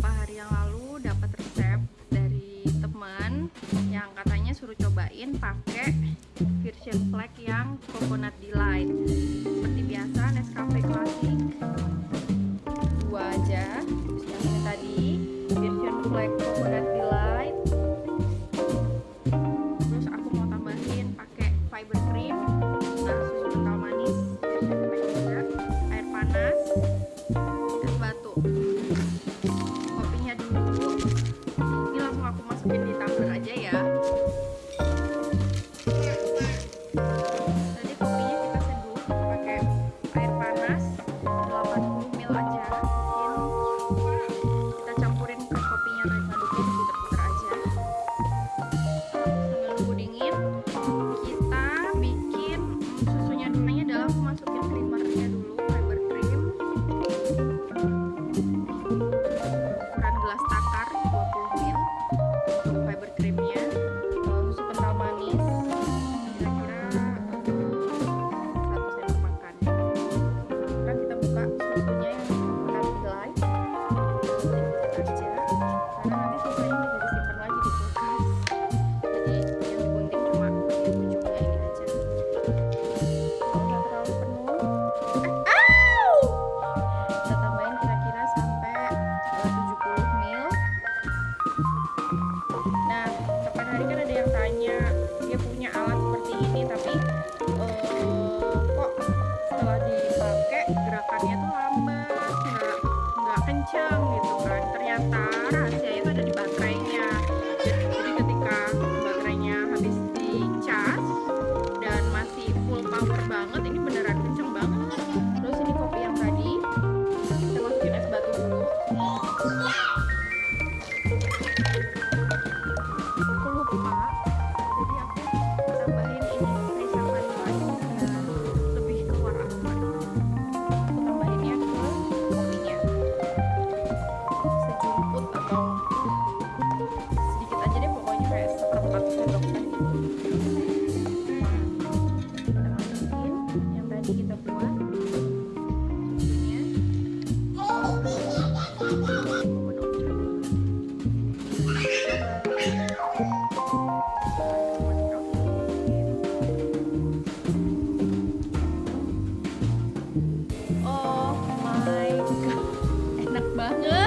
beberapa hari yang lalu dapat resep dari teman yang katanya suruh cobain pakai virgin flag yang coconut delight. Seperti biasa Nescafe hanya dia punya alat seperti ini tapi uh, kok setelah dipakai gerakannya tuh lambat nggak nggak kenceng gitu kan. Ternyata 你们